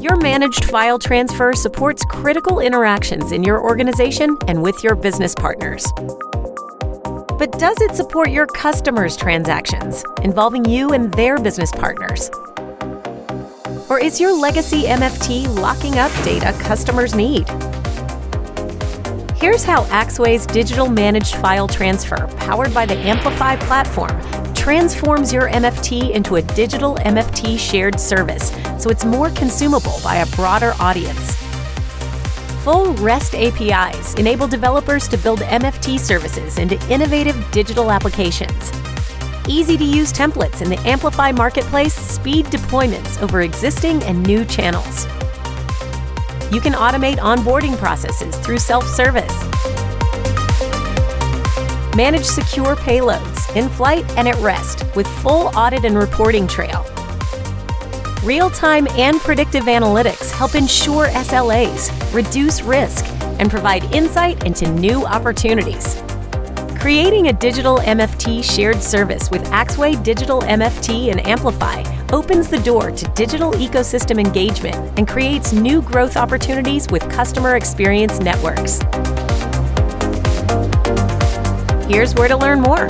Your managed file transfer supports critical interactions in your organization and with your business partners. But does it support your customers' transactions, involving you and their business partners? Or is your legacy MFT locking up data customers need? Here's how Axway's digital managed file transfer, powered by the Amplify platform, transforms your MFT into a digital MFT shared service so it's more consumable by a broader audience. Full REST APIs enable developers to build MFT services into innovative digital applications. Easy-to-use templates in the Amplify Marketplace speed deployments over existing and new channels. You can automate onboarding processes through self-service. Manage secure payloads in flight and at rest with full audit and reporting trail. Real-time and predictive analytics help ensure SLAs, reduce risk, and provide insight into new opportunities. Creating a digital MFT shared service with Axway Digital MFT and Amplify opens the door to digital ecosystem engagement and creates new growth opportunities with customer experience networks. Here's where to learn more.